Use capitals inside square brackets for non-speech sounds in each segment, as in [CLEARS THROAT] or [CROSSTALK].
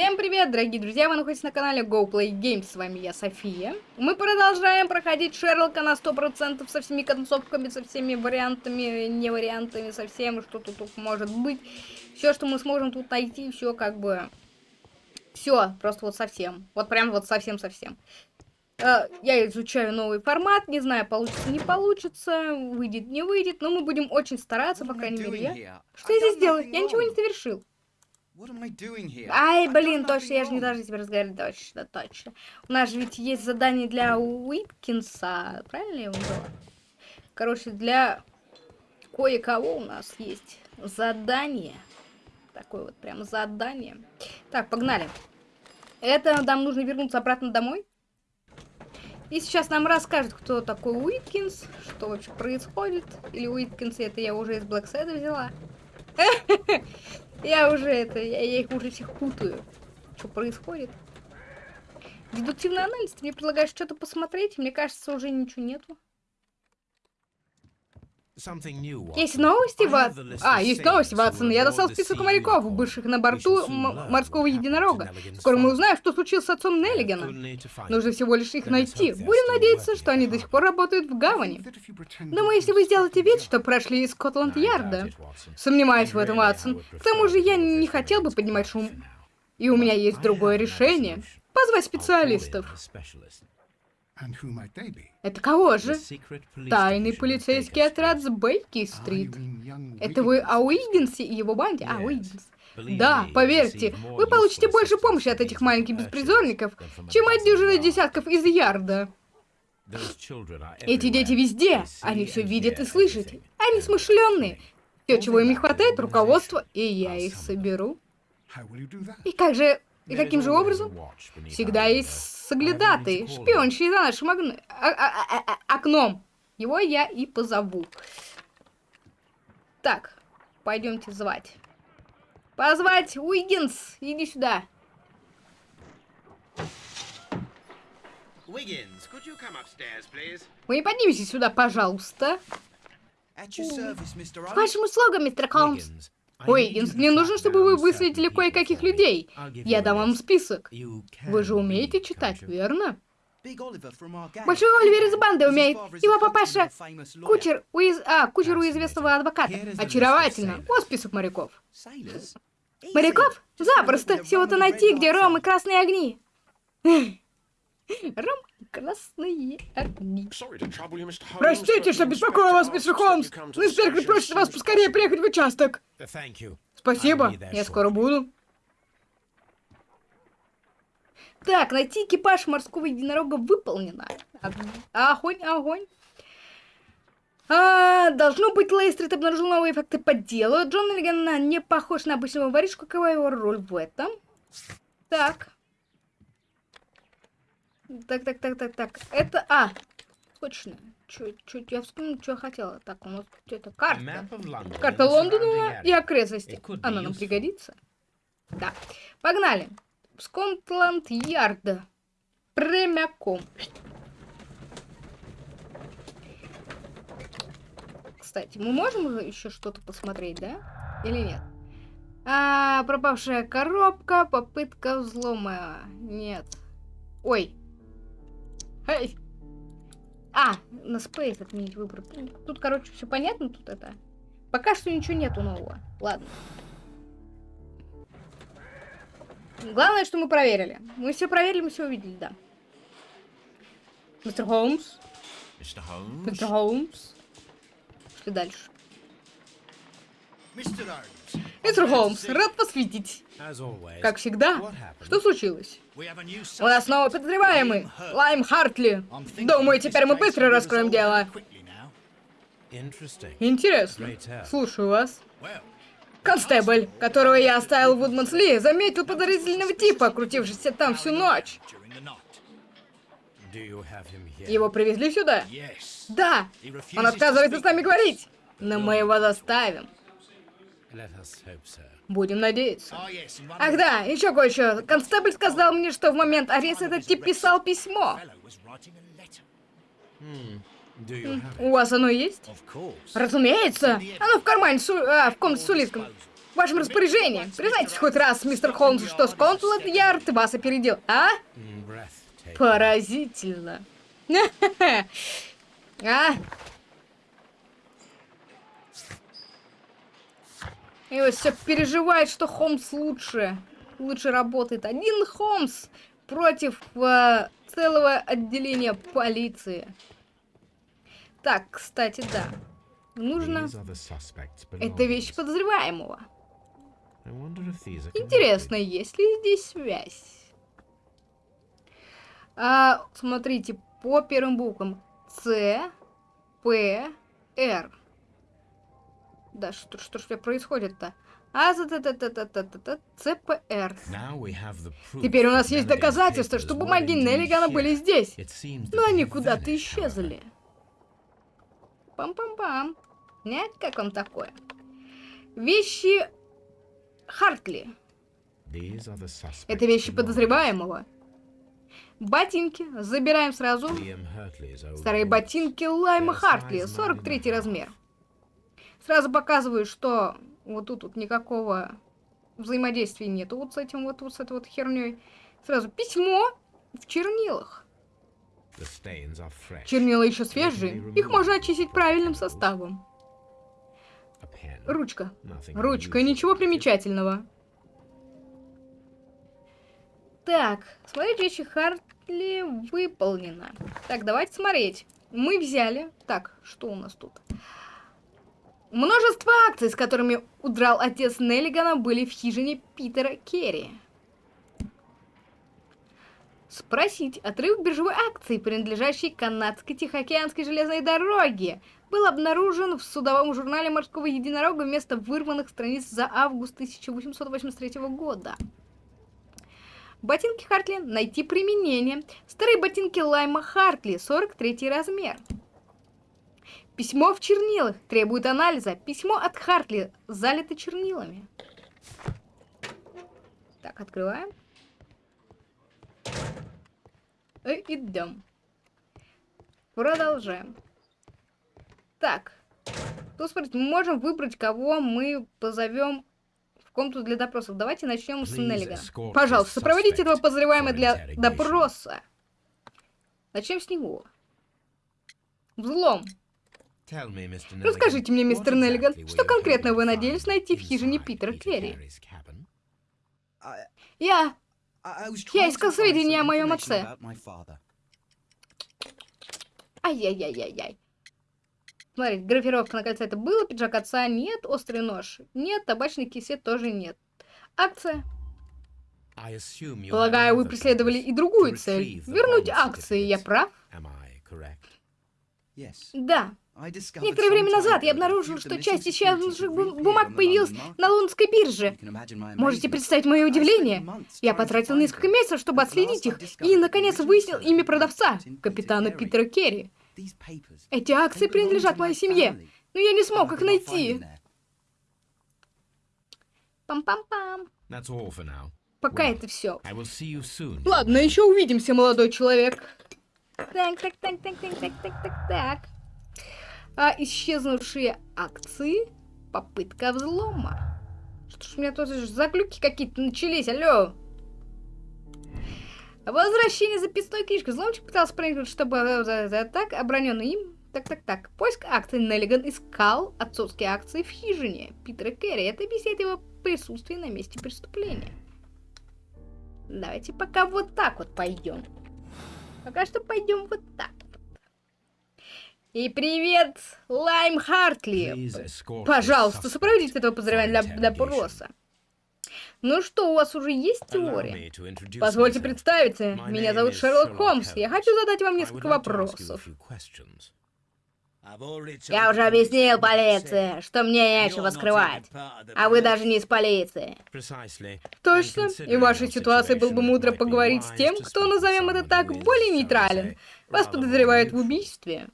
Всем привет, дорогие друзья, вы находитесь на канале GoPlayGames, с вами я, София. Мы продолжаем проходить Шерлока на 100% со всеми концовками, со всеми вариантами, не вариантами, со всем, что тут, тут может быть. Все, что мы сможем тут найти, все как бы... Все, просто вот совсем. Вот прям вот совсем-совсем. Э, я изучаю новый формат, не знаю, получится, не получится, выйдет, не выйдет, но мы будем очень стараться, по крайней мере, я. Что я здесь делаю? Я ничего не совершил. Ай, блин, точно, я же не должна тебе разговаривать, точно, точно. У нас же ведь есть задание для Уипкинса, правильно я его назвала? Короче, для кое-кого у нас есть задание. Такое вот прям задание. Так, погнали. Это нам нужно вернуться обратно домой. И сейчас нам расскажет, кто такой Уиткинс, что вообще происходит. Или Уиткинс, это я уже из Блэкседа взяла. [LAUGHS] Я уже это, я, я их уже всех путаю. Что происходит? Дедуктивный анализ, ты мне предлагаешь что-то посмотреть, мне кажется, уже ничего нету. Есть новости, Ватсон? А, есть новости, Ватсон. Я достал список моряков, бывших на борту морского единорога. Скоро мы узнаем, что случилось с отцом Неллигана. Нужно всего лишь их найти. Будем надеяться, что они до сих пор работают в гавани. Думаю, если вы сделаете вид, что прошли из Скотланд-Ярда. Сомневаюсь в этом, Ватсон. К тому же я не хотел бы поднимать шум. И у меня есть другое решение. Позвать специалистов. Это кого же? Тайный полицейский отряд с Бейки-стрит. Это вы о Уиггинсе и его банде? А, Уиггинс. Да, поверьте, вы получите больше помощи от этих маленьких беспризорников, чем от дюжины десятков из Ярда. Эти дети везде, они все видят и слышат. Они смышленные. Все, чего им не хватает, руководство, и я их соберу. И как же и каким же образом? Всегда есть соглядатый, шпиончий за нашим окном. А, а, а, окном. Его я и позову. Так, пойдемте звать. Позвать Уиггинс, иди сюда. Вы не поднимитесь сюда, пожалуйста. Вашим услугам, мистер Холмс. Ой, мне нужно, чтобы вы выследили кое-каких людей. Я дам вам список. Вы же умеете читать, верно? Большой Оливер из банды умеет. Его папаша кучер у, из... а, кучер у известного адвоката. Очаровательно. Вот список моряков. Моряков? Запросто. Всего-то найти, где ром и красные огни. [LAUGHS] Ром красные огни. Простите, что беспокою вас, мистер Холмс. Но инспектор просит вас поскорее приехать в участок. Спасибо, я скоро буду. Так, найти экипаж морского единорога выполнено. Огонь, огонь. А, должно быть, Лейстрит обнаружил новые факты по делу. Джон Лиган не похож на обычного воришку. Какова его роль в этом? Так. Так, так, так, так, так. Это... А, точно. Чуть-чуть я вспомнил, что я хотела. Так, у нас это карта. Карта Лондона и окрестности. Она нам пригодится. Да. Погнали. Скотланд-Ярда. Прямиком. Кстати, мы можем еще что-то посмотреть, да? Или нет? А, пропавшая коробка, попытка взлома. Нет. Ой, Эй! А, на Space отменить выбор. Тут, короче, все понятно, тут это. Пока что ничего нету нового. Ладно. Главное, что мы проверили. Мы все проверили, мы все увидели, да. Мистер Холмс. Мистер Холмс. Мистер Холмс. Что дальше? Мистер Холмс. Мистер Холмс, рад вас видеть. Как всегда. Что случилось? У нас новый подозреваемый. Лайм Хартли. Думаю, теперь мы быстро раскроем дело. Интересно. Слушаю вас. Констебль, которого я оставил в Вудманс Ли, заметил подозрительного типа, крутившегося там всю ночь. Его привезли сюда? Да. Он отказывается с нами говорить. Но мы его заставим. Будем надеяться. Oh, Ах да, еще кое-что. Констебль сказал мне, что в момент ареста этот тип писал письмо. Hmm. У вас оно есть? Разумеется. Оно в кармане, су... а, в комнате с улитком. вашем распоряжении. Признайтесь хоть раз, мистер Холмс, что Скотланд-Ярд вас опередил, а? Поразительно. [LAUGHS] А? И вот все переживает, что Холмс лучше. Лучше работает. Один Холмс против э, целого отделения полиции. Так, кстати, да. Нужно... Это вещь подозреваемого. Интересно, есть ли здесь связь? А, смотрите, по первым буквам. С, П, Р. Да, что, что ж происходит-то? А, ЦПР. Теперь у нас есть доказательства, что бумаги Неллигана были здесь. Но они куда-то исчезли. Пам-пам-пам. Нет, как вам такое? Вещи Хартли. Это вещи подозреваемого. Ботинки. Забираем сразу. Старые ботинки Лайма Хартли. 43 размер. Сразу показываю, что вот тут вот никакого взаимодействия нету вот с этим вот, вот с этой вот херней. Сразу письмо в чернилах. Чернила еще свежие, их можно очистить правильным составом. Ручка. Ручка, ничего примечательного. Так, смотреть вещи Хартли выполнено. Так, давайте смотреть. Мы взяли... Так, что у нас тут? Множество акций, с которыми удрал отец Неллигана, были в хижине Питера Керри. Спросить. Отрыв биржевой акции, принадлежащей канадской Тихоокеанской железной дороге, был обнаружен в судовом журнале морского единорога вместо вырванных страниц за август 1883 года. Ботинки Хартли найти применение. Старые ботинки Лайма Хартли, 43 размер. Письмо в чернилах требует анализа. Письмо от Хартли залито чернилами. Так, открываем. И идем. Продолжаем. Так. Тут, смотрите, мы можем выбрать, кого мы позовем в комнату для допросов. Давайте начнем с Неллигана. Пожалуйста, сопроводите этого подозреваемого для допроса. Начнем с него. Взлом. Расскажите мне, мистер Неллиган, что конкретно вы надеялись найти в хижине Питера Керри? Я... Я искал сведения о моем отце. Ай-яй-яй-яй-яй. Смотрите, графировка на кольце это было, пиджак отца нет, острый нож нет, табачный кисет тоже нет. Акция. Полагаю, вы преследовали и другую цель. Вернуть акции, я прав? Да. Некоторое время назад я обнаружил, что часть исчезнувших бумаг появилась на лондонской бирже. Можете представить мое удивление? Я потратил несколько месяцев, чтобы отследить их, и, наконец, выяснил имя продавца, капитана Питера Керри. Эти акции принадлежат моей семье, но я не смог их найти. Пам-пам-пам. Пока это все. Ладно, еще увидимся, молодой человек. Так, так, так, так, так, так, так, так, так. А исчезнувшие акции. Попытка взлома. Что ж у меня тут заглюки какие-то начались, алло. Возвращение записной книжки. Взломчик пытался проникнуть, чтобы... Э, так, оброненный им. Так-так-так. Поиск акций. Неллиган искал отцовские акции в хижине Питера Керри. Это объясняет его присутствие на месте преступления. Давайте пока вот так вот пойдем. Пока что пойдем вот так. И привет, Лайм Хартли. Пожалуйста, сопроводите этого поздравления для допроса. Ну что, у вас уже есть теория? Позвольте представиться, меня зовут Шерлок Холмс. Я хочу задать вам несколько вопросов. Я уже объяснил полиции, что мне нечего скрывать. А вы даже не из полиции. Точно. И в вашей ситуации было бы мудро поговорить с тем, кто, назовем это так, более нейтрален. Вас подозревают в убийстве.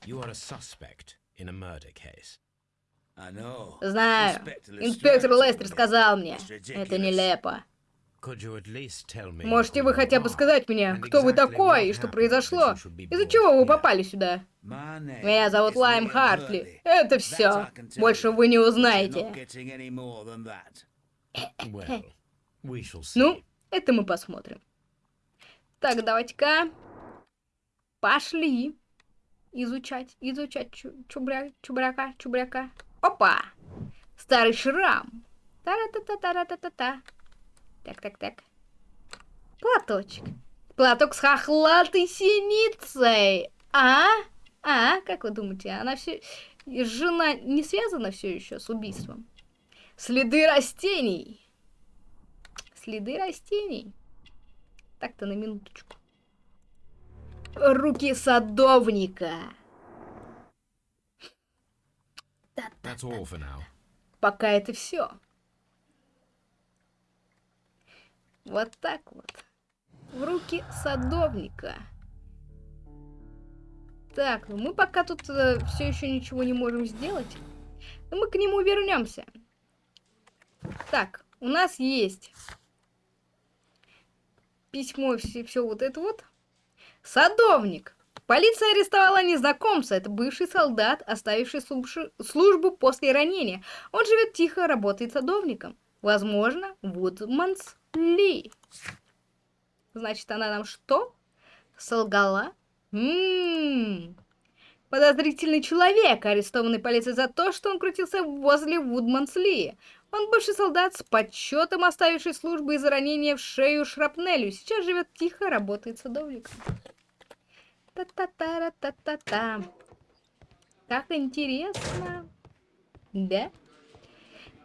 Знаю. Инспектор Лестер сказал мне. Это нелепо. Можете вы хотя бы сказать мне, кто вы такой и что произошло? Из-за чего вы попали сюда? Меня зовут Лайм Хартли. Это все. Больше вы не узнаете. Ну, это мы посмотрим. Так, давайте-ка пошли изучать, изучать чу чубря чубряка, чубряка. Опа! Старый шрам. Тара-та-та-тара-та-та-та. Так-так-так. Платочек. Платок с хохлатой синицей. А? А? Как вы думаете, она все... Жена не связана все еще с убийством? Следы растений. Следы растений. Так-то на минуточку. Руки садовника. Пока это все. Вот так вот. В руки садовника. Так, ну мы пока тут все еще ничего не можем сделать. Но мы к нему вернемся. Так, у нас есть письмо и все, все вот это вот. Садовник. Полиция арестовала незнакомца. Это бывший солдат, оставивший службу после ранения. Он живет тихо, работает садовником. Возможно, Вудманс Ли. Значит, она нам что? Солгала? Ммм. Подозрительный человек, арестованный полицией за то, что он крутился возле Вудмансли. Он бывший солдат с почетом, оставивший службу из-за ранения в шею шрапнелью. Сейчас живет тихо, работает садовником. Та-та-та-та-та-та. Как интересно. Да?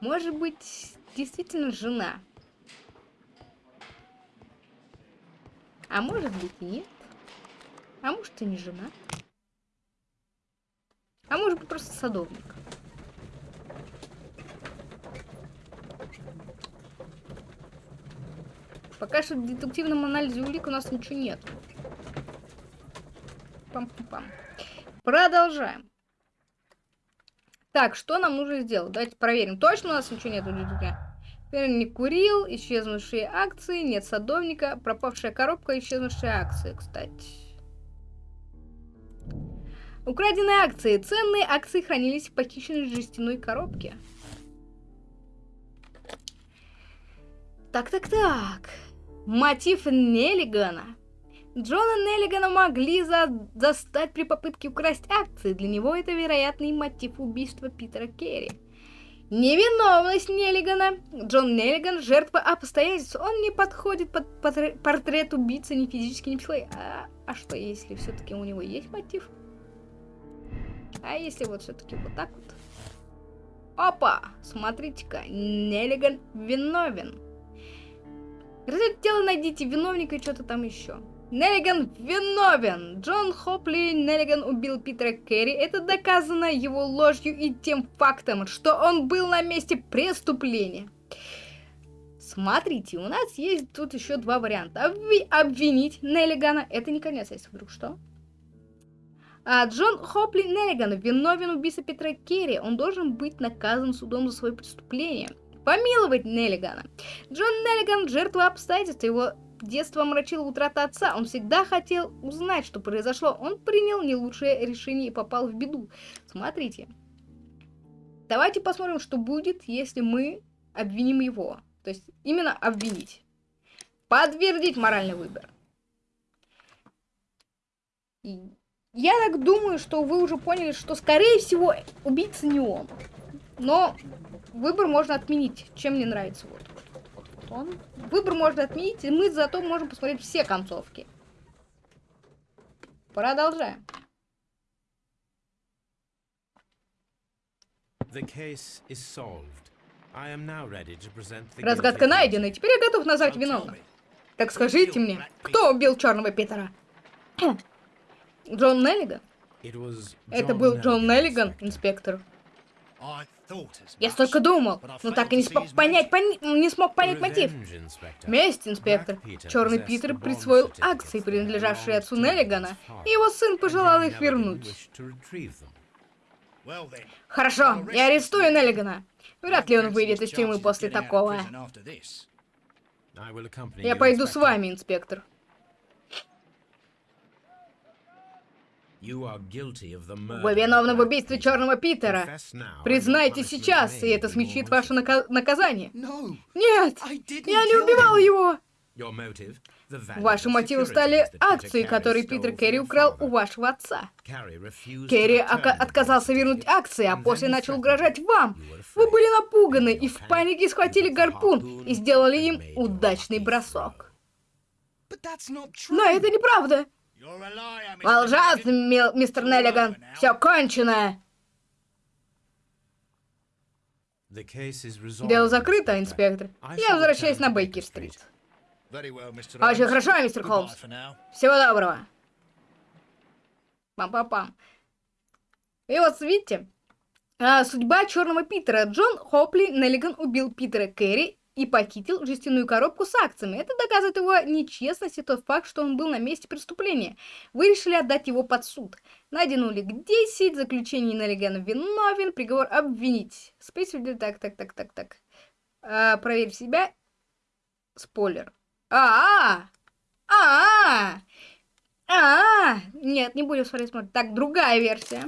Может быть, действительно жена. А может быть нет. А может и не жена. А может быть просто садовник. Пока что в детективном анализе улик у нас ничего нет. Пам-пам-пам. Продолжаем. Так, что нам нужно сделать? Давайте проверим. Точно у нас ничего нет Теперь не курил, исчезнувшие акции, нет садовника, пропавшая коробка, исчезнувшие акции, кстати. Украденные акции. Ценные акции хранились в похищенной жестяной коробке. Так-так-так. Мотив Неллигана. Джона Неллигана могли за застать при попытке украсть акции. Для него это вероятный мотив убийства Питера Керри. Невиновность Неллигана. Джон Неллиган – жертва обстоятельств. Он не подходит под портрет убийцы ни физически, ни психологически. А, а что, если все-таки у него есть мотив? А если вот все-таки вот так вот? Опа! Смотрите-ка, Неллиган виновен. Разделите тело, найдите виновника и что-то там еще. Неллиган виновен! Джон Хопли Неллиган убил Питера Керри. Это доказано его ложью и тем фактом, что он был на месте преступления. Смотрите, у нас есть тут еще два варианта. Обви обвинить Неллигана. Это не конец, если вдруг что. А Джон Хопли Неллиган виновен в убийстве Петра Керри. Он должен быть наказан судом за свое преступление. Помиловать Неллигана. Джон Неллиган – жертва обстоятельств. Его детство омрачила утрата отца. Он всегда хотел узнать, что произошло. Он принял не лучшее решение и попал в беду. Смотрите. Давайте посмотрим, что будет, если мы обвиним его. То есть именно обвинить. Подтвердить моральный выбор. Я так думаю, что вы уже поняли, что, скорее всего, убийца не он. Но выбор можно отменить. Чем мне нравится вот. Он. Выбор можно отменить, и мы зато можем посмотреть все концовки. Продолжаем. Разгадка найдена, теперь я готов назвать виновных. Так скажите мне, кто убил Черного Питера? Джон Неллиган? Это был Джон Неллиган, инспектор. Я столько думал, но так и не смог понять, пон... не смог понять мотив. Месть, инспектор. Черный Питер присвоил акции, принадлежавшие отцу Неллигана, и его сын пожелал их вернуть. Хорошо, я арестую Неллигана. Вряд ли он выйдет из тюрьмы после такого. Я пойду с вами, инспектор. Вы виновны в убийстве. Черного Питера. Признайте сейчас, и это смягчит ваше нака- наказание. Нет, я не убивал его. Ваши мотивы стали акции, которые Питер Керри украл у вашего отца. Керри отказался вернуть акции, а после начал угрожать вам. Вы были напуганы и в панике схватили гарпун и сделали им удачный бросок. Но это неправда. Вы лжец, мистер Неллиган. Все кончено. Дело закрыто, инспектор. Я возвращаюсь на Бейкер-стрит. Очень хорошо, мистер Холмс. Всего доброго. Пам-пам-пам. И вот, видите, а, судьба Черного Питера. Джон Хопли Неллиган убил Питера Керри и похитил жестяную коробку с акциями. Это доказывает его нечестность и тот факт, что он был на месте преступления. Вы решили отдать его под суд. Найден улик 10, заключение Неллигана виновен, приговор обвинить. Спейсвиль, так, так, так, так, так. А, проверь себя. Спойлер. А, а, а, а, нет, не будем смотреть, смотреть. Так, другая версия.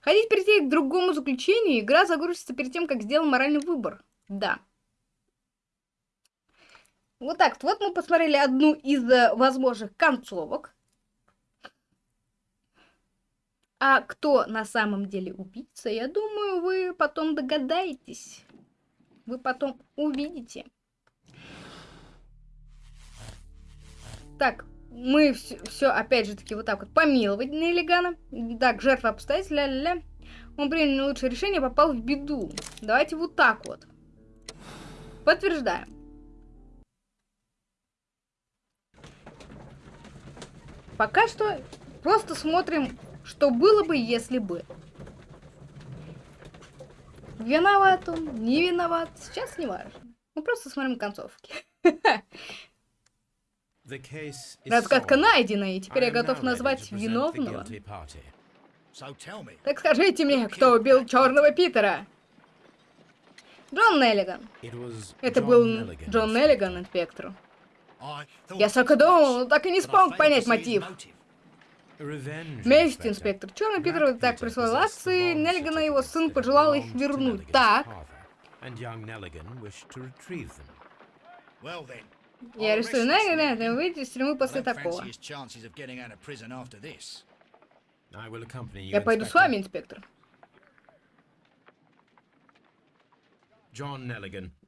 Хотите перейти к другому заключению, игра загрузится перед тем, как сделал моральный выбор. Да. Вот так вот. Мы посмотрели одну из э, возможных концовок. А кто на самом деле убийца, я думаю, вы потом догадаетесь. Вы потом увидите. Так, мы все, опять же таки вот так вот помиловать Неллигана. Так, жертва обстоятельств, ля-ля-ля. Он принял лучшее решение, попал в беду. Давайте вот так вот. Подтверждаем. Пока что просто смотрим, что было бы, если бы. Виноват он, не виноват, сейчас не важно. Мы просто смотрим концовки. Разгадка найдена, и теперь я готов назвать виновного. Так скажите мне, кто убил Черного Питера? Джон Неллиган. Это был Джон. Неллиган, инспектору. Я столько думал, но так и не смог понять мотив. Inspector. инспектор. Черный Питер так присвоил акции, Неллиган и его сын пожелал их вернуть. Так, я арестую Неллигана, и выйти из тюрьмы после такого. Я пойду с вами, инспектор.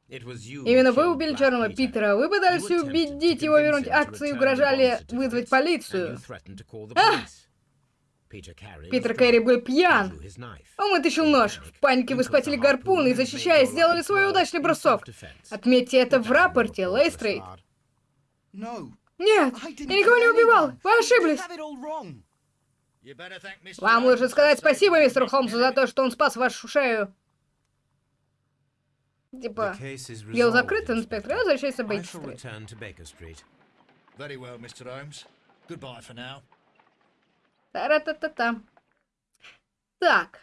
Именно вы убили Черного. Питера. Вы пытались убедить его вернуть акции и угрожали вызвать полицию. А! Питер Кэрри был пьян. Он вытащил нож. В панике вы схватили гарпун и, защищаясь, сделали свой удачный бросок. Отметьте это в рапорте, Лейстрейд. Нет, я никого не убивал. Вы ошиблись. Вам лучше сказать спасибо мистеру Холмсу за то, что он спас вашу шею. Типа, дело закрыто, инспектор. Я возвращаюсь shall Бейкер-стрит. Very well, Mr. Holmes. Goodbye for now. Та-ра-та-та-та. Так.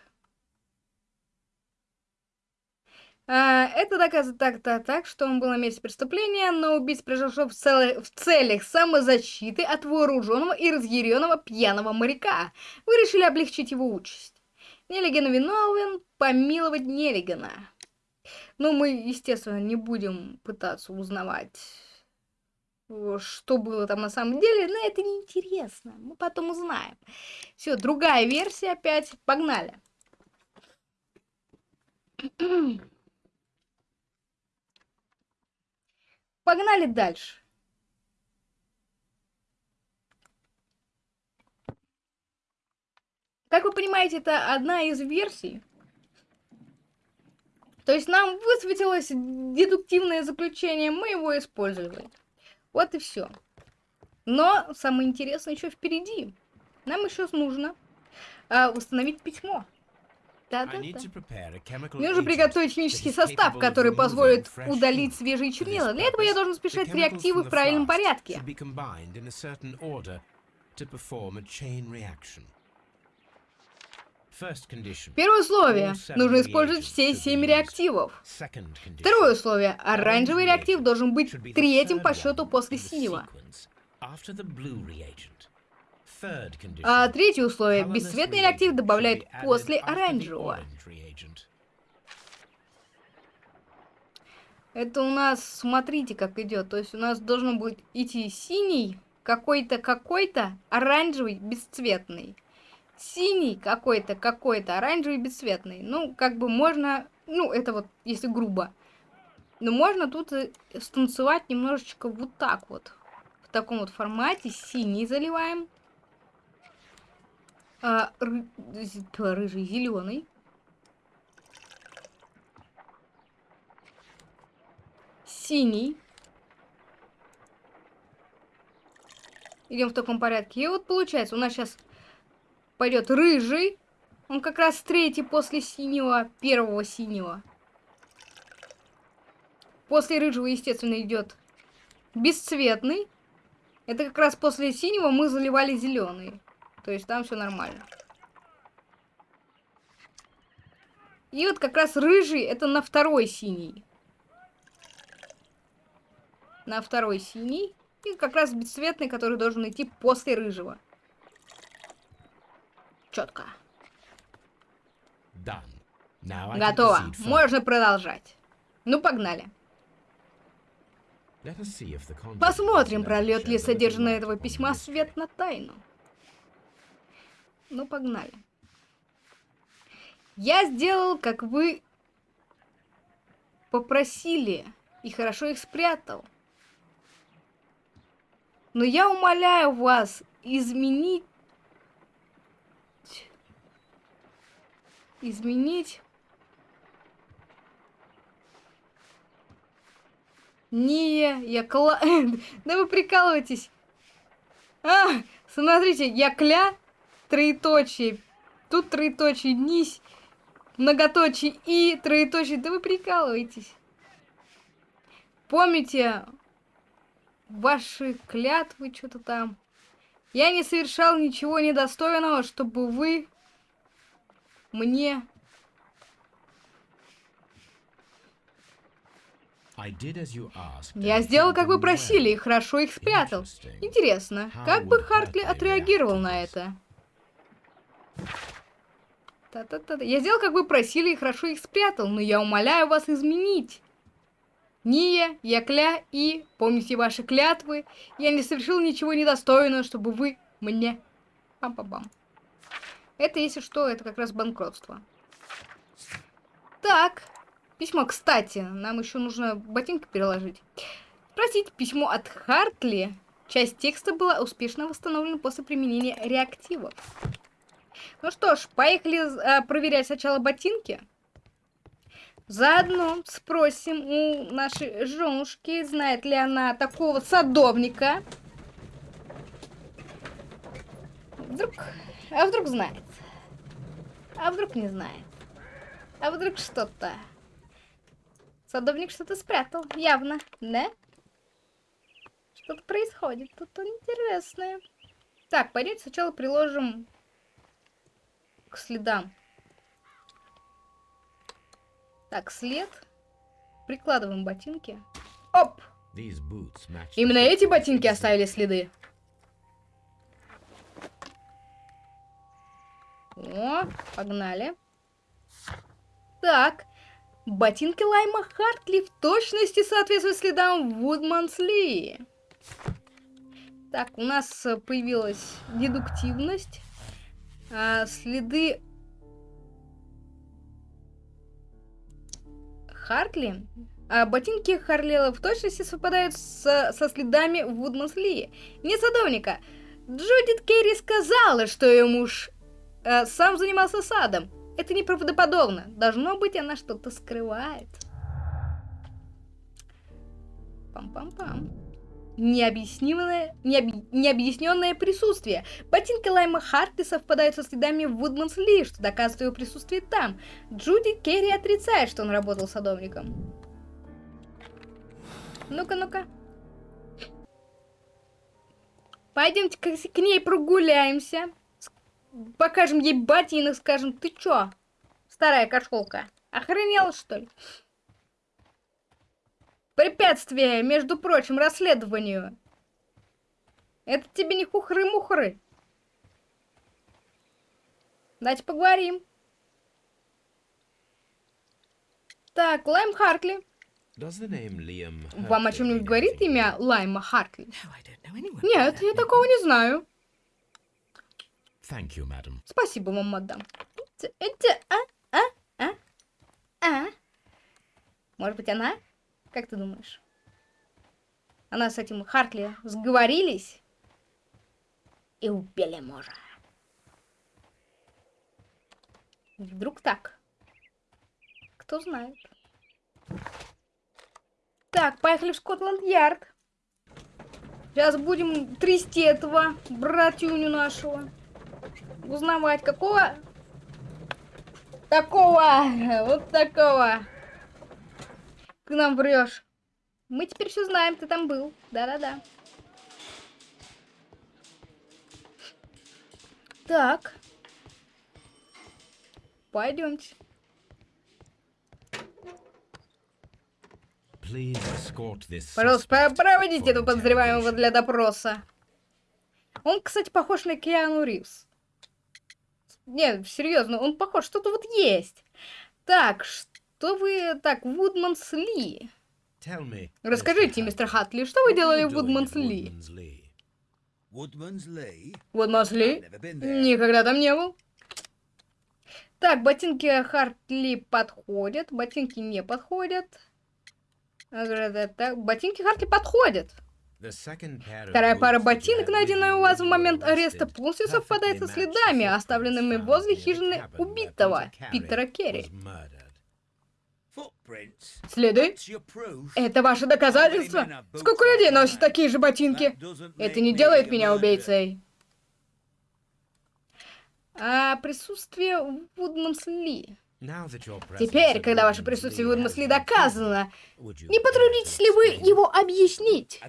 А, это доказывает так, так, так, что он был на месте преступления, но убийц произошло в, в целях самозащиты от вооруженного и разъяренного пьяного моряка. Вы решили облегчить его участь. Неллиган виновен, помиловать Неллигана. Но мы, естественно, не будем пытаться узнавать, э, что было там на самом деле, но это неинтересно. Мы потом узнаем. Все, другая версия опять. Погнали. [CLEARS THROAT] Погнали дальше. Как вы понимаете, это одна из версий. То есть нам высветилось дедуктивное заключение, мы его использовали. Вот и все. Но самое интересное еще впереди. Нам еще нужно а, установить письмо. Да-да-да. Мне нужно приготовить химический состав, который позволит удалить свежие чернила. Для этого я должен chemicals реактивы в правильном порядке. Первое условие. Нужно использовать все семь реактивов. Второе условие. Оранжевый реактив должен быть третьим по счету после синего. А третье условие. Бесцветный реактив added после оранжевого. Это у нас, смотрите, как идет. То есть у нас должен быть идти синий, какой-то, какой-то, оранжевый, бесцветный. Синий какой-то, какой-то, оранжевый, бесцветный. Ну, как бы можно, ну, это вот, если грубо. Но можно тут и станцевать немножечко вот так вот. В таком вот формате. Синий заливаем. А, ры- рыжий, зеленый. Синий. Идем в таком порядке. И вот получается, у нас сейчас пойдет рыжий. Он как раз третий после синего, первого синего. После рыжего, естественно, идет бесцветный. Это как раз после синего мы заливали зеленый. То есть там все нормально. И вот как раз рыжий это на второй синий. На второй синий. И как раз бесцветный, который должен идти после рыжего. Четко. Готово. Можно продолжать. Ну, погнали. Посмотрим, прольет ли light этого письма свет на тайну. Ну, погнали. Я сделал, как вы попросили, и хорошо их спрятал. Но я умоляю вас изменить... Изменить... Не, я кла... [LAUGHS] Да вы прикалываетесь. А, смотрите, я кля, троеточие. Тут троеточие, нись, многоточие и троеточие. Да вы прикалываетесь. Помните ваши клятвы, что-то там. Я не совершал ничего недостойного, чтобы вы мне... Я сделал, как вы просили, и хорошо их спрятал. Интересно, как бы Хартли отреагировал на это? Та-та-та. Я сделал, как вы просили, и хорошо их спрятал, но я умоляю вас изменить. Ния, Якля и, помните ваши клятвы, я не совершил ничего недостойного, чтобы вы мне... Пам-пам-пам. Это, если что, это как раз банкротство. Так, письмо, кстати, нам еще нужно ботинки переложить. Спросить, письмо от Хартли. Часть текста была успешно восстановлена после применения реактивов. Ну что ж, поехали а, проверять сначала ботинки. Заодно спросим у нашей женушки, знает ли она такого садовника. Вдруг... А вдруг знает? А вдруг не знает? А вдруг что-то? Садовник что-то спрятал, явно, да? Что-то происходит, тут интересное. Так, пойдемте сначала приложим к следам. Так, след. Прикладываем ботинки. Оп! Именно эти ботинки оставили следы. О, погнали. Так, ботинки Лайма Хартли в точности соответствуют следам Вудмансли. Так, у нас появилась дедуктивность. А, следы Хартли. А ботинки Харлела в точности совпадают с- со следами Вудмансли. Не садовника. Джудит Керри сказала, что ее муж э, сам занимался садом. Это неправдоподобно. Должно быть, она что-то скрывает. Пам-пам-пам. Необъяснимое, необъ- необъясненное присутствие. Ботинки Лайма Хартли совпадают со следами Вудмансли, что доказывает его присутствие там. Джуди Керри отрицает, что он работал садовником. Ну-ка, ну-ка. Пойдемте к ней прогуляемся. Покажем ей ботинок, скажем, ты чё, старая кошелка, охренела, что ли? Препятствие, между прочим, расследованию. Это тебе не хухры-мухры. Давайте поговорим. Так, Лайм Хартли. Вам о чем-нибудь говорит имя Лайма Хартли? Anyone. Нет, я такого не знаю. Thank you, madam. Спасибо вам, мадам. Т- это- А? А? А? А? Может быть, она? Как ты думаешь? Она с этим Хартли сговорились и убили мужа. Вдруг так? Кто знает. Так, поехали в Скотланд-Ярд. Сейчас будем трясти этого братюню нашего узнавать, какого... Такого, вот такого. Ты нам врешь. Мы теперь все знаем, ты там был. Да-да-да. Так. Пойдемте. Пожалуйста, проводите этого подозреваемого для допроса. Он, кстати, похож на Киану Ривз. Нет, серьезно, он похож, что-то вот есть. Так, что вы... Так, Вудманс Ли. Tell me, Расскажите, мистер Хатли, что вы делали в Вудманс Ли? Вудманс Ли? Никогда там не был. Так, ботинки Хартли подходят, ботинки не подходят. Так, Ботинки Хартли подходят. Вторая пара ботинок, найденная у вас в момент ареста, полностью совпадает со следами, оставленными возле хижины убитого, Питера Керри. Следы? Это ваше доказательство? Сколько людей носит такие же ботинки? Это не делает меня убийцей. А присутствие Вудманс Ли. Теперь, когда ваше присутствие в Lee Вудманс has Ли been доказано, не потрудитесь ли вы его объяснить?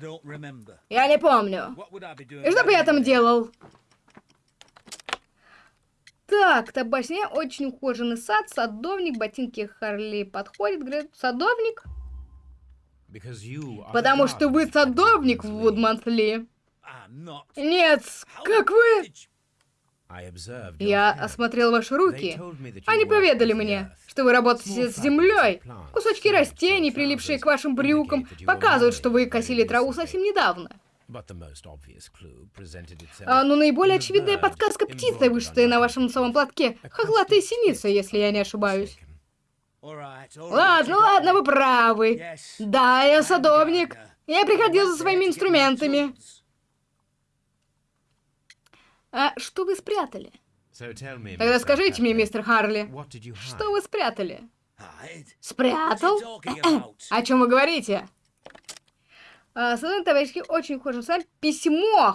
Я не помню. И что бы я там делал? Так, табачня, очень ухоженный сад, садовник, ботинки Харли подходит, говорит, садовник? Потому что вы садовник в. Вудмансли. Нет, как вы? Я осмотрел ваши руки. Они поведали мне, что вы работаете с землей. Кусочки растений, прилипшие к вашим брюкам, показывают, что вы косили траву совсем недавно. А, но наиболее in the очевидная подсказка птица, embroidered вышитая на вашем носовом платке. Хохлатая синица, если я не ошибаюсь. Ладно, ладно, вы правы. Да, я садовник. Я приходил за своими инструментами. А что вы спрятали? Тогда скажите мне, мистер Харли, что вы спрятали? Спрятал? [CLEARS THROAT] О чем вы говорите? А, товарищи очень ухожен сам. Письмо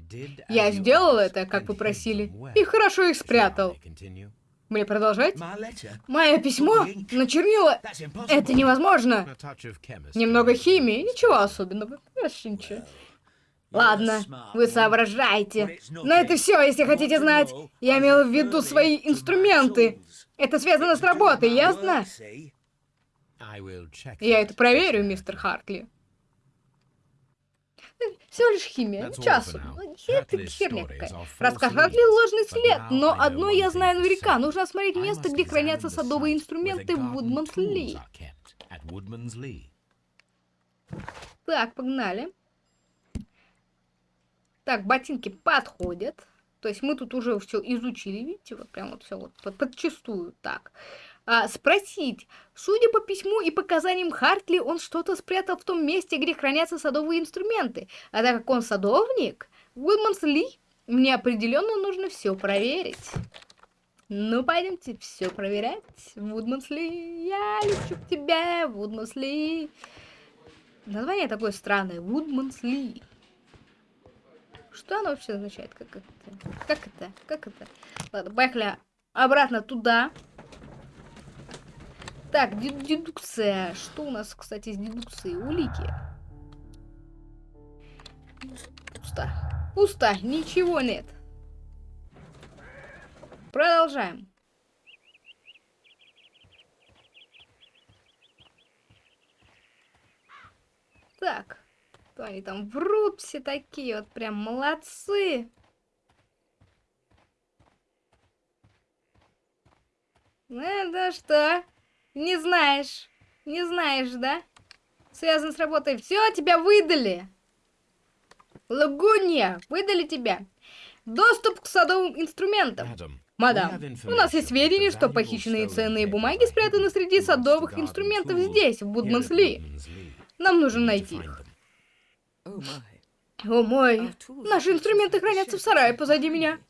did Я сделал это, как вы просили, и хорошо их спрятал. Мне продолжать? Мое письмо на чернила. Это невозможно. Немного химии, ничего особенного. Вообще ничего. Ладно, вы соображаете. Но это все, если хотите знать. Я имел в виду свои инструменты. Это связано с работой, ясно? Я это проверю, мистер. Хартли. Всего лишь химия, особенного. now. Это Hartley's херня какая. are false Рассказ leads, Хартли ложный след, но одно я знаю наверняка. Нужно осмотреть место, где хранятся садовые инструменты в Вудманс Ли. Так, погнали. Так, ботинки подходят. То есть мы тут уже все изучили, видите, вот прям вот все вот под, подчистую. Так. А, спросить. Судя по письму и показаниям Хартли, он что-то спрятал в том месте, где хранятся садовые инструменты. А так как он садовник, Уилманс Ли, мне определенно нужно все проверить. Ну, пойдемте все проверять. Вудманс Ли, я лечу к тебе, Вудманс Ли. Название такое странное. Вудманс Ли. Что оно вообще означает? Как это? Как это? Как это? Ладно, поехали обратно туда. Так, дед- дедукция. Что у нас, кстати, с дедукцией? Улики. Пусто. Пусто. Ничего нет. Продолжаем. Так. Что они там врут все такие, вот прям молодцы. Ну да что? Не знаешь. Не знаешь, да? Связан с работой. Все, тебя выдали. Лагуния, выдали тебя. Доступ к садовым инструментам. Мадам, у нас есть сведения, что похищенные ценные бумаги спрятаны среди садовых инструментов здесь, в Будмансли. Нам нужно найти их. О мой, наши инструменты хранятся в сарае позади меня.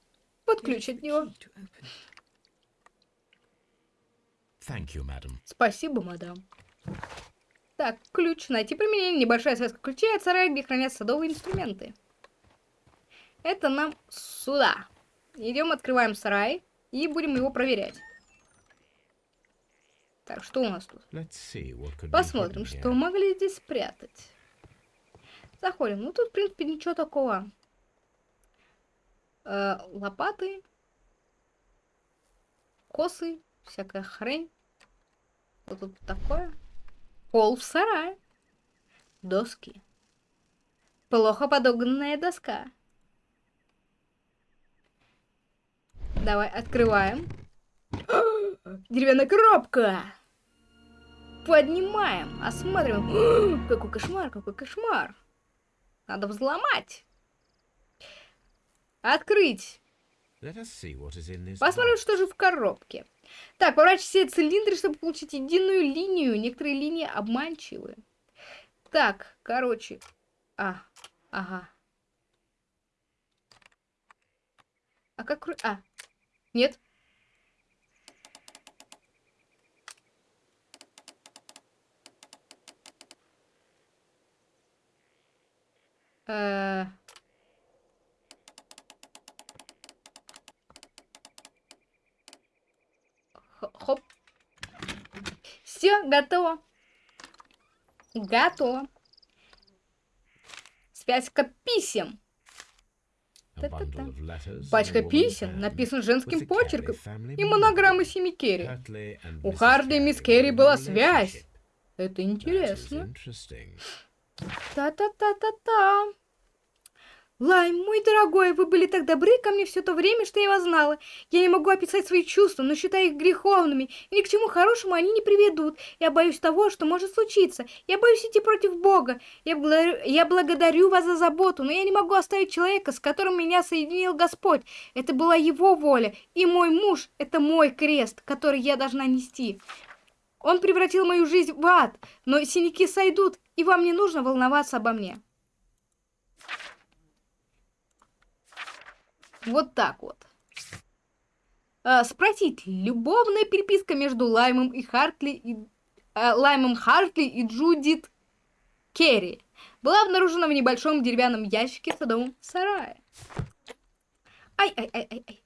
Под Here ключ is от него. Thank you, madam. Спасибо, мадам. Так, ключ. Найти применение. Небольшая связка ключей от сарая, где хранятся садовые инструменты. Это нам сюда. Идем, открываем сарай и будем его проверять. Так, что у нас тут? Посмотрим, что могли здесь спрятать. Заходим. Ну, тут, в принципе, ничего такого. Э, лопаты. Косы. Всякая хрень. Что тут такое? Пол в сарае. Доски. Плохо подогнанная доска. Давай, открываем. [GASPS] Деревянная коробка. Поднимаем, осматриваем. [GASPS] Какой кошмар, какой кошмар. Надо взломать. Открыть. Посмотрим, что же в коробке. Так, поворачивать все цилиндры, чтобы получить единую линию. Некоторые линии обманчивы. Так, короче. А, ага. А как... А, нет. Э, Все, готово. Готово. Связка писем. Of letters in Пачка писем написан женским почерком и монограммы семьи Керри. У Mrs. Харди и мисс Керри была связь. Это интересно. Та-та-та-та-та. Лайм, мой дорогой, вы были так добры ко мне все то время, что я вас знала. Я не могу описать свои чувства, но считаю их греховными, и ни к чему хорошему они не приведут. Я боюсь того, что может случиться. Я боюсь идти против Бога. Я благодарю, я благодарю вас за заботу, но я не могу оставить человека, с которым меня соединил Господь. Это была его воля, и мой муж — это мой крест, который я должна нести. Он превратил мою жизнь в ад, но синяки сойдут, и вам не нужно волноваться обо мне. Вот так вот. А, спросить, любовная переписка между Лаймом и Хартли и... а, Лаймом Хартли и Джудит Керри была обнаружена в небольшом деревянном ящике в садовом сарае. Ай-ай-ай-ай-ай.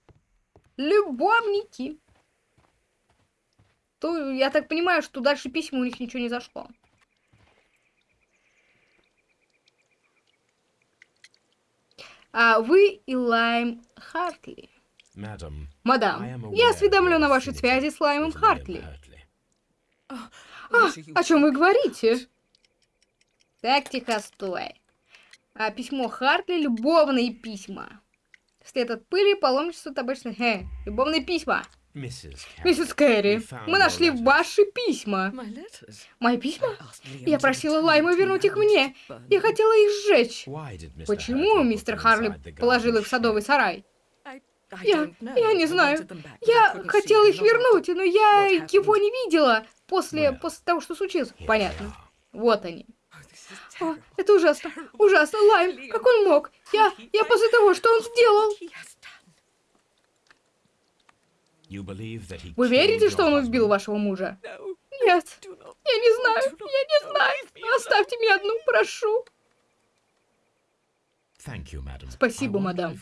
Любовники. То, я так понимаю, что дальше письма у них ничего не зашло. А вы и Лайм Хартли. Мадам, я осведомлен о вашей связи с Лаймом Хартли. А, о чем вы говорите? Так, тихо, стой. А, письмо Хартли, любовные письма. След от пыли, паломничество, табачное... Хе, любовные письма. Миссис Кэрри, мы нашли ваши письма. Мои письма? Я просила Лайма вернуть их мне. Я хотела их сжечь. Почему мистер Харли положил их в садовый сарай? Я, я не знаю. Я хотела их вернуть, но я его не видела после, после того, что случилось. Понятно. Вот они. Oh, О, terrible. это ужасно. Ужасно. Лайм, как он мог? Я, я после того, что он сделал. Вы верите, что он убил вашего мужа? Нет. Я не знаю. Я не знаю. Оставьте меня одну, прошу. Спасибо, мадам.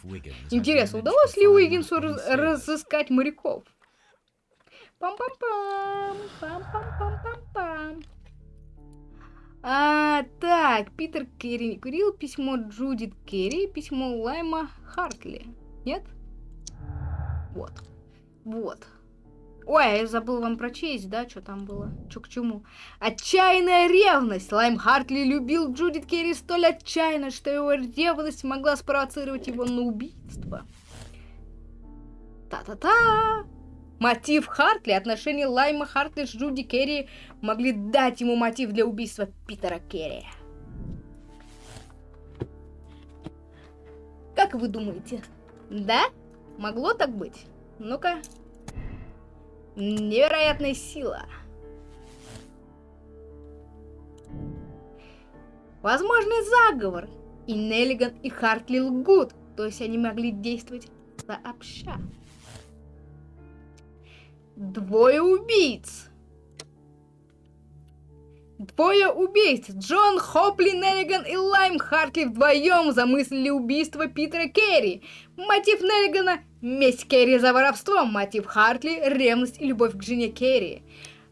Интересно, удалось ли Уиггинсу раз- разыскать моряков? Пам-пам-пам, пам-пам-пам-пам-пам. А, так, Питер Керри не курил, письмо Джудит Керри, письмо Лайма Хартли. Нет? Вот. Вот. Ой, я забыл вам прочесть, да, что там было? Что к чему? Отчаянная ревность. Лайм Хартли любил Джудит Керри столь отчаянно, что его ревность могла спровоцировать его на убийство. Та-та-та! Мотив Хартли, отношения Лайма Хартли с Джуди Керри могли дать ему мотив для убийства Питера Керри. Как вы думаете? Да? Могло так быть? Ну-ка. Невероятная сила. Возможный заговор. И Неллиган, и Хартли лгут. То есть они могли действовать сообща. Двое убийц. Двое убийц. Джон Хопли, Неллиган и Лайм Хартли вдвоем замыслили убийство Питера Керри. Мотив Неллигана – месть Керри за воровство. Мотив Хартли – ревность и любовь к жене Керри.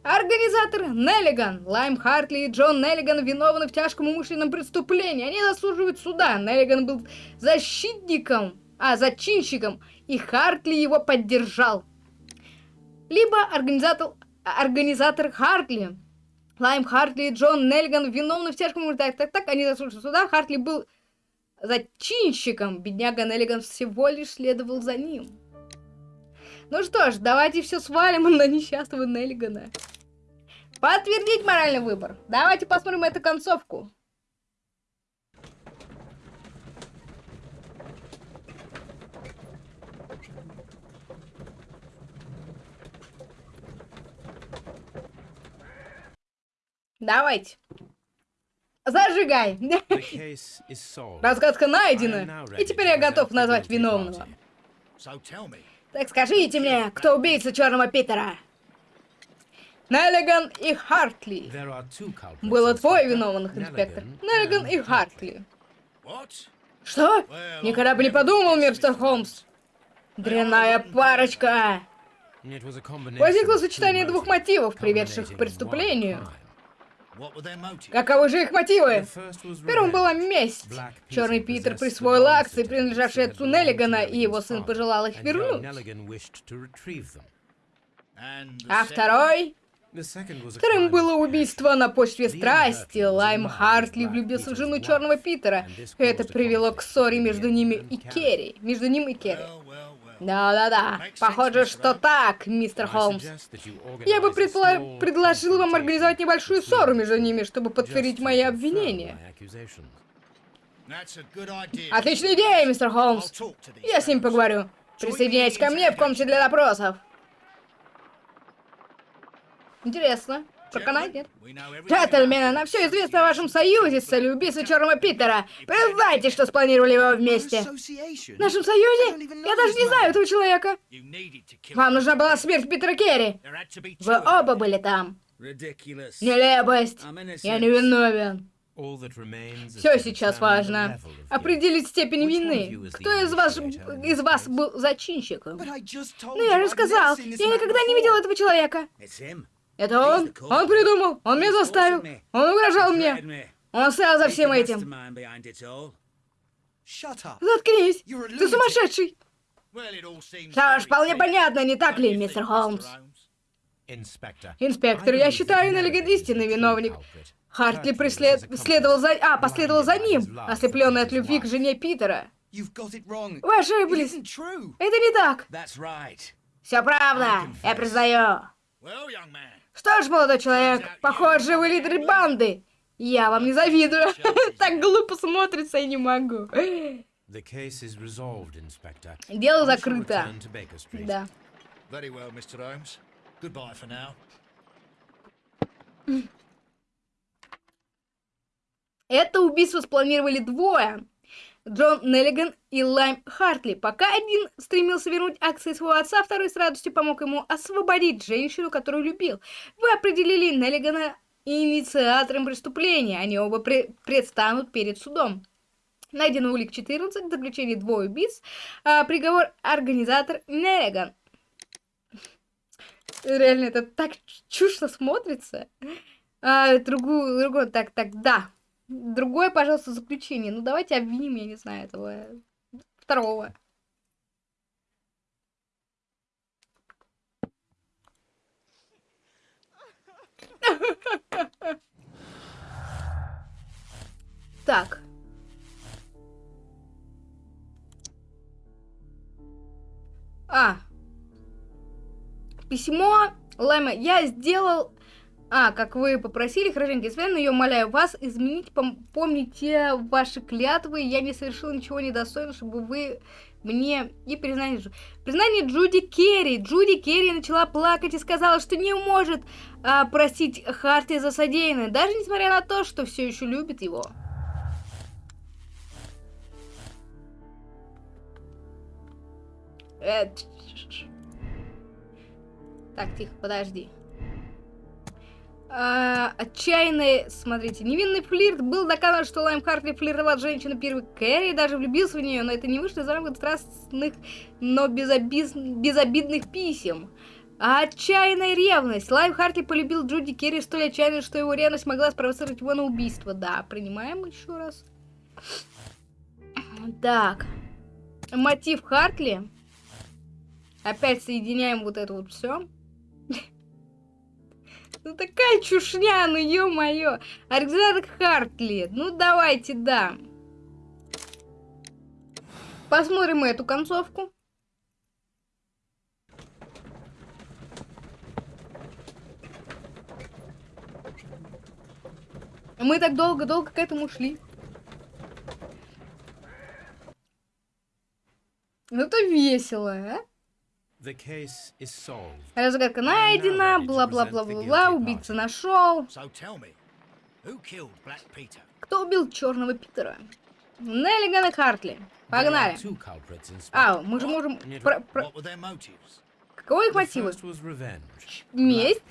Организатор Неллиган, Лайм Хартли и Джон Неллиган виновны в тяжком умышленном преступлении. Они заслуживают суда. Неллиган был защитником, а зачинщиком, и Хартли его поддержал. Либо организатор, организатор Хартли, Лайм Хартли и Джон Неллиган виновны в тяжком... Так, так, так, они заслуживают суда. Хартли был зачинщиком. Бедняга Неллиган всего лишь следовал за ним. Ну что ж, давайте все свалим на несчастного Неллигана. Подтвердить моральный выбор. Давайте посмотрим эту концовку. Давайте. Зажигай. Разгадка найдена. И теперь я готов назвать виновного. Так скажите мне, кто убийца Черного Питера? Неллиган и Хартли. Было двое виновных, инспектор. Неллиган и Хартли. Что? Никогда бы не подумал, мистер. Холмс. Дрянная парочка. A combination Возникло сочетание двух мотивов, приведших к преступлению. Каковы же их мотивы? Первым была месть. Черный Питер присвоил акции, принадлежавшие отцу Неллигана, и его сын пожелал их вернуть. А второй? Вторым было убийство на почве страсти. Лайм Хартли влюбился в жену Черного Питера. Это привело к ссоре между ними и. Керри. Между ним и Керри. Да-да-да, похоже, что так, мистер Холмс. Я бы предпла- предложил вам организовать небольшую ссору между ними, чтобы подтвердить мои обвинения. Отличная идея, мистер Холмс. Я с ним поговорю. Присоединяйтесь ко мне в комнате для допросов. Интересно. We know everything Джентльмены, нам все известно о вашем союзе с целью убийства Черного Питера. Признайте, что спланировали его вместе. В нашем союзе? Я даже не знаю этого человека. Вам нужна была смерть Питера Керри. Вы оба были там. Нелепость. Я не виновен. Все сейчас важно. Определить степень вины. Кто из вас, из вас был зачинщиком? Ну я же сказал, я никогда не видел этого человека. Это он? Он придумал, он меня заставил, он угрожал мне, он стоял за всем этим. Заткнись, ты сумасшедший. Что ж, вполне понятно, не так ли, мистер. Холмс? Инспектор, я считаю, Неллиган истинный виновник. Хартли преслед... за... А, последовал за ним, ослепленный от любви к жене Питера. Вы ошиблись. Это не так. Все правда, я признаю. Что ж, молодой человек, похоже, вы лидер банды. Я вам не завидую. [LAUGHS] Так глупо смотрится, я не могу. Дело закрыто. Да. Это убийство спланировали двое. Джон Неллиган и Лайм Хартли. Пока один стремился вернуть акции своего отца, второй с радостью помог ему освободить женщину, которую любил. Вы определили Неллигана инициатором преступления. Они оба пре- предстанут перед судом. Найдено улик 14, заключение двое убийц, а, приговор организатор Неллиган. Реально, это так чушно смотрится. А, другую, другой, так, так, да. Другое, пожалуйста, заключение. Ну, давайте обвиним, я не знаю, этого э, второго. Так. А. Письмо лайма, Я сделал а, как вы попросили, хорошенький Свен, но я умоляю вас изменить, пом- помните ваши клятвы, я не совершил ничего недостойного, чтобы вы мне и признание... Джу- Признание Джуди Керри. Джуди Керри начала плакать и сказала, что не может а, простить Харти за содеянное, даже несмотря на то, что все еще любит его. Э. Так, тихо, подожди. А, отчаянный, смотрите, невинный флирт. Был доказан, что Лайм Хартли флиртовал с женщиной первой Кэрри, даже влюбился в нее, но это не вышло за рамки страстных, но безобиз- безобидных писем. А отчаянная ревность. Лайм Хартли полюбил Джуди Керри столь отчаянно, что его ревность могла спровоцировать его на убийство. Да, принимаем еще раз. Так. Мотив Хартли. Опять соединяем вот это вот все. Ну такая чушня, ну ё-моё. Александр Хартли. Ну давайте, да. Посмотрим эту концовку. Мы так долго-долго к этому шли. Ну это весело, а? The case is solved. Разгадка найдена, бла-бла-бла-бла-бла, убийца нашел. So tell me, who killed Black Peter? Кто убил черного Питера? Неллиган и Хартли. Погнали. А, мы же можем... про- про-? Каковы их мотивы? Месть.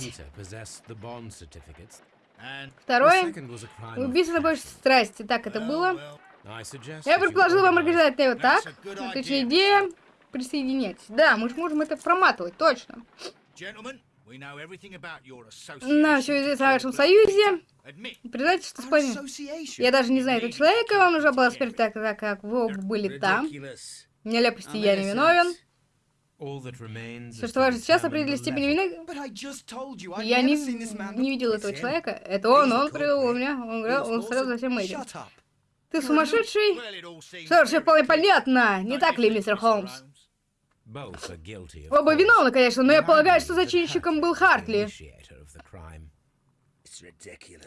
Второе. Убийство на больше страсти. Так, это было. Я предложил вам организовать его так. Отличная идея. Присоединяйтесь. Да, мы же можем это проматывать, точно. На все здесь в to нашем kill Black союзе. Признайте, что спали. association. Я даже не знаю этого человека, вам нужна была смерть, так, так как вы оба были там. Нелепости я не виновен. Все, что важно сейчас, определить степень вины. Я не, не видел этого человека. Это он, он привел culprit. меня, он, говорил, он стоял за всем этим. Ты сумасшедший? Что ж, все вполне понятно, не так ли, мистер. Холмс? Оба виновны, конечно, но я полагаю, что зачинщиком был Хартли.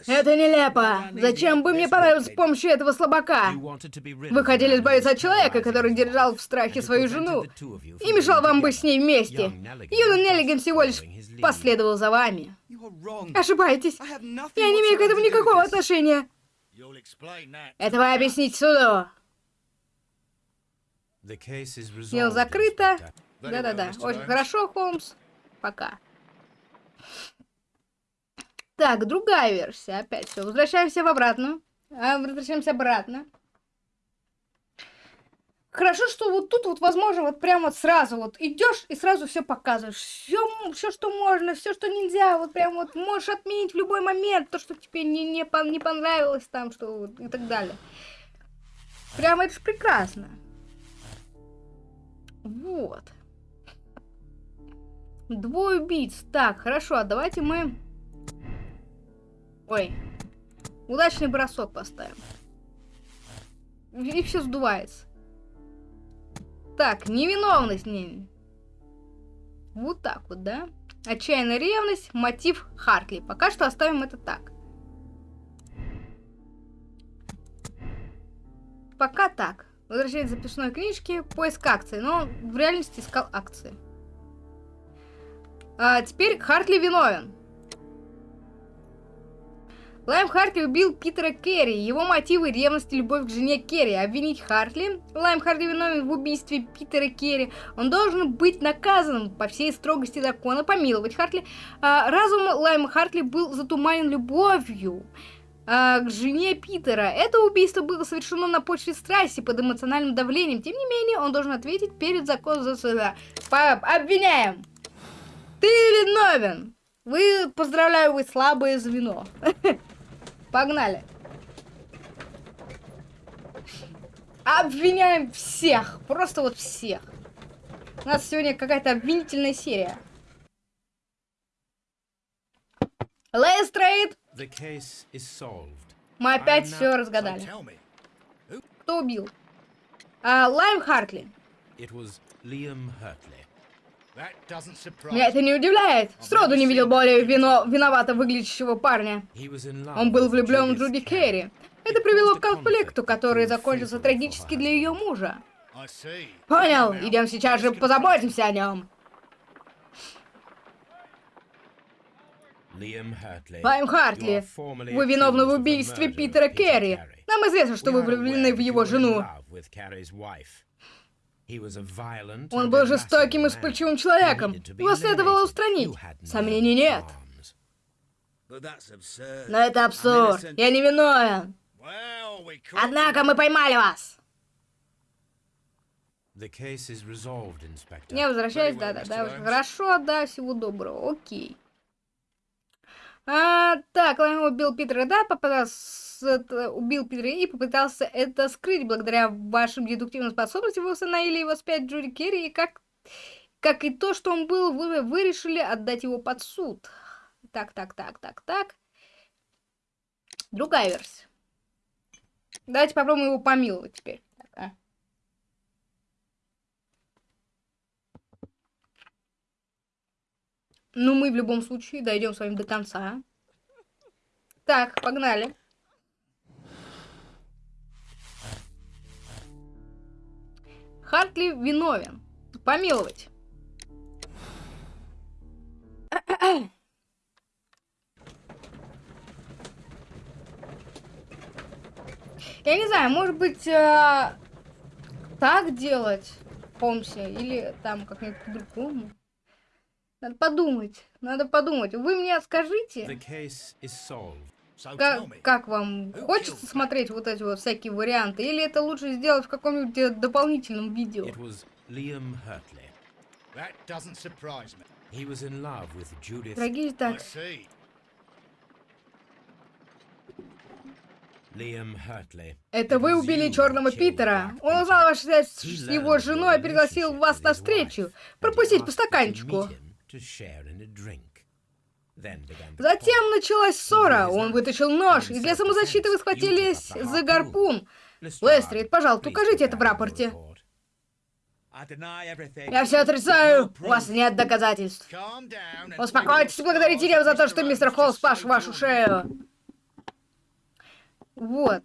Это нелепо. Зачем бы мне понравиться с помощью этого слабака? Вы хотели избавиться от человека, который держал в страхе свою жену и мешал вам быть с ней вместе. Was Неллиган всего лишь последовал за вами. Ошибаетесь. Я не имею к этому никакого отношения. Это вы объясните суду. Дело закрыто. Да-да-да. Очень хорошо, Холмс. Пока. Так, другая версия. Опять все. Возвращаемся в обратную. А, возвращаемся обратно. Хорошо, что вот тут вот возможно вот прям вот сразу вот идешь и сразу все показываешь. Все, все, что можно, все, что нельзя. Вот прям вот можешь отменить в любой момент то, что тебе не, не, не понравилось там, что и так далее. Прямо это ж прекрасно. Вот. Двое убийц. Так, хорошо, а давайте мы... Ой. Удачный бросок поставим. И все сдувается. Так, невиновность. Не... Вот так вот, да? Отчаянная ревность, мотив Хартли. Пока что оставим это так. Пока так. Возвращение записной книжки, поиск акции. Но в реальности искал акции. А теперь Хартли виновен. Лайм Хартли убил Питера Керри. Его мотивы ревность и любовь к жене Керри. Обвинить Хартли. Лайм Хартли виновен в убийстве Питера Керри. Он должен быть наказан по всей строгости закона, помиловать Хартли. А, разум Лайма Хартли был затуманен любовью а, к жене Питера. Это убийство было совершено на почве страсти под эмоциональным давлением. Тем не менее, он должен ответить перед законом за суда. По- Обвиняем! Ты виновен! Вы, поздравляю, вы слабое звено. [LAUGHS] Погнали. Обвиняем всех. Просто вот всех. У нас сегодня какая-то обвинительная серия. Лестрейд, Мы опять все разгадали. Кто убил? А, Лайм Хартли. Меня это не удивляет. Сроду не видел более вино... виновато выглядящего парня. Он был влюблен в Джуди. Керри. Это привело к конфликту, который закончился трагически для ее мужа. Понял, идем сейчас же позаботимся о нем. Лайм Хартли, вы виновны в убийстве Питера Керри. Нам известно, что вы влюблены в его жену. Он был жестоким и вспыльчивым человеком. Его следовало устранить. Сомнений нет. Но это абсурд. Я не виновен. Однако мы поймали вас. Не возвращаюсь, да-да-да. Хорошо, да, всего доброго. Окей. А, так, Лайм убил Питера, да, попытался, убил Питера и попытался это скрыть. Благодаря вашим дедуктивным способностям вы установили его спять Джуди Керри, и как, как и то, что он был, вы, вы решили отдать его под суд. Так, так, так, так, так. Другая версия. Давайте попробуем его помиловать теперь. Ну, мы в любом случае дойдем с вами до конца. Так, погнали. Хартли виновен. Помиловать. Я не знаю, может быть, э, так делать Холмсе или там как-нибудь по-другому. Надо подумать, надо подумать. Вы мне скажите, как, как вам хочется смотреть вот эти вот всякие варианты, или это лучше сделать в каком-нибудь э, дополнительном видео? It was Liam Hurtley. That doesn't surprise me. He was in love with Judith. Дорогие I так, see. Liam Hurtley. это вы убили черного Питера. Он узнал вашу связь с его женой и пригласил вас на встречу, пропустить по стаканчику. Meet him to share in a drink. Then began the Затем quarrel. началась ссора. Он вытащил нож, и для самозащиты вы схватились за гарпун. Лестрид, пожалуйста, укажите это в рапорте. Я все отрицаю. У вас нет доказательств. Успокойтесь и благодарите его за то, что мистер Холл спас вашу шею. Вот.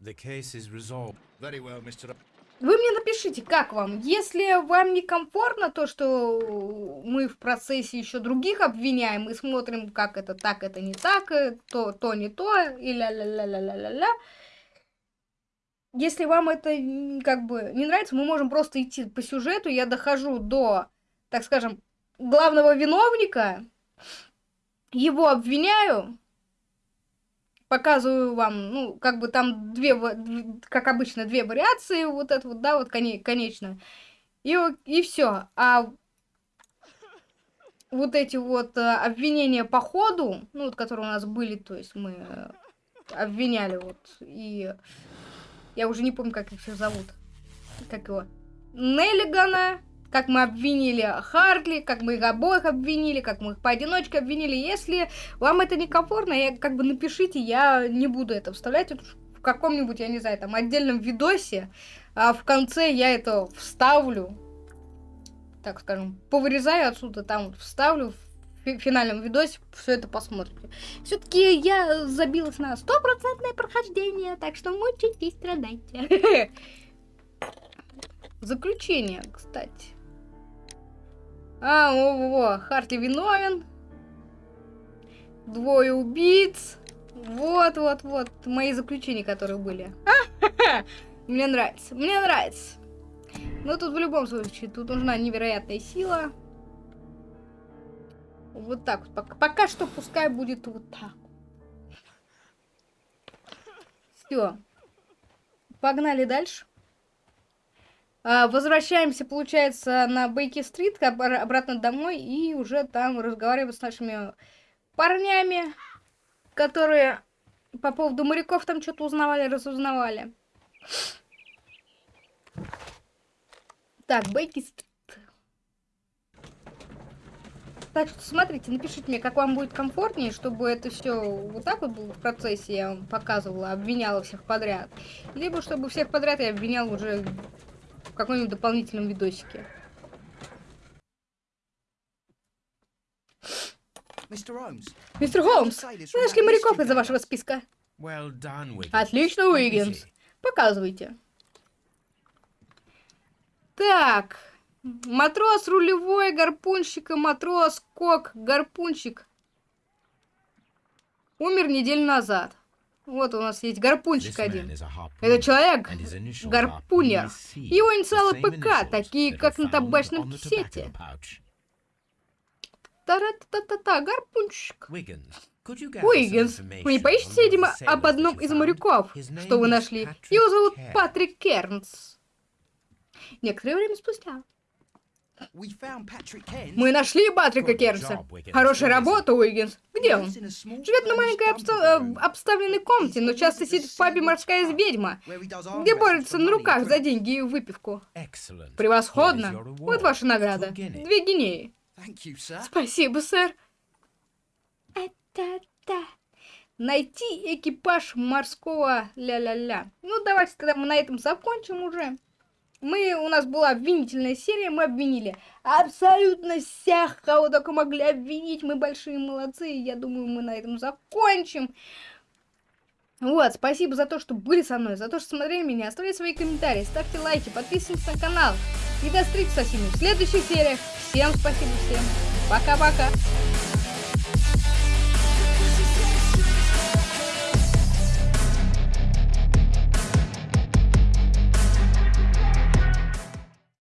The case is resolved. Very well, Mr. Вы мне напишите, как вам. Если вам некомфортно то, что мы в процессе еще других обвиняем и смотрим, как это так, это не так, э, то, то не то, и ля-ля-ля-ля-ля-ля-ля. Если вам это как бы не нравится, мы можем просто идти по сюжету. Я дохожу до, так скажем, главного виновника, его обвиняю, показываю вам, ну, как бы там две, как обычно, две вариации, вот это вот, да, вот коне- конечно. И, и все. А вот эти вот э, обвинения по ходу, ну, вот, которые у нас были, то есть мы э, обвиняли вот, и я уже не помню, как их всех зовут. Как его? Неллигана, как мы обвинили Хартли, как мы их обоих обвинили, как мы их поодиночке обвинили. Если вам это некомфортно, я, как бы напишите, я не буду это вставлять это в каком-нибудь, я не знаю, там отдельном видосе, а в конце я это вставлю, так скажем, повырезаю отсюда, там вот вставлю в фи- финальном видосе, все это посмотрите. Все-таки я забилась на стопроцентное прохождение, так что мучитесь, страдайте. [LAUGHS] Заключение, кстати. А, во-во-во, Хартли виновен. Двое убийц. Вот-вот-вот, мои заключения, которые были. [LAUGHS] Мне нравится, мне нравится. Но тут в любом случае, тут нужна невероятная сила. Вот так вот. Пока, пока что пускай будет вот так. Все. Погнали дальше. А, возвращаемся, получается, на Бейки-стрит, обра- обратно домой, и уже там разговариваем с нашими парнями, которые по поводу моряков там что-то узнавали, разузнавали. Так, Бейки-стрит. Так что смотрите, напишите мне, как вам будет комфортнее, чтобы это все вот так вот было в процессе, я вам показывала, обвиняла всех подряд. Либо чтобы всех подряд я обвинял уже в каком-нибудь дополнительном видосике. Мистер Холмс, мы нашли моряков из-за вашего списка. Well done, Wiggins. Отлично, Уиггинс. Показывайте. Так. Матрос рулевой, гарпунщик и матрос, кок, гарпунщик. Умер неделю назад. Вот у нас есть man один. Это человек, гарпунер. Его инициалы ПК, такие как на табачном кисете. Та-ра-та-та-та, some Уиггинс, вы не of видимо, об одном из моряков, что вы нашли. Его зовут. Патрик Кернс. Некоторое время спустя. Мы нашли Патрика Кернса. Хорошая работа, Уиггинс. Где он? Живет на маленькой обста- э, обставленной комнате, но часто сидит в пабе «Морская ведьма», где борется на руках за деньги и выпивку. Превосходно. Вот ваша награда. Две гинеи. Спасибо, сэр. Это-та. Найти экипаж морского ля-ля-ля. Ну, давайте тогда мы на этом закончим уже. Мы, у нас была обвинительная серия, мы обвинили абсолютно всех, кого только могли обвинить. Мы большие молодцы, я думаю, мы на этом закончим. Вот, спасибо за то, что были со мной, за то, что смотрели меня. Оставляйте свои комментарии, ставьте лайки, подписывайтесь на канал. И до встречи со всеми в следующих сериях. Всем спасибо, всем пока-пока.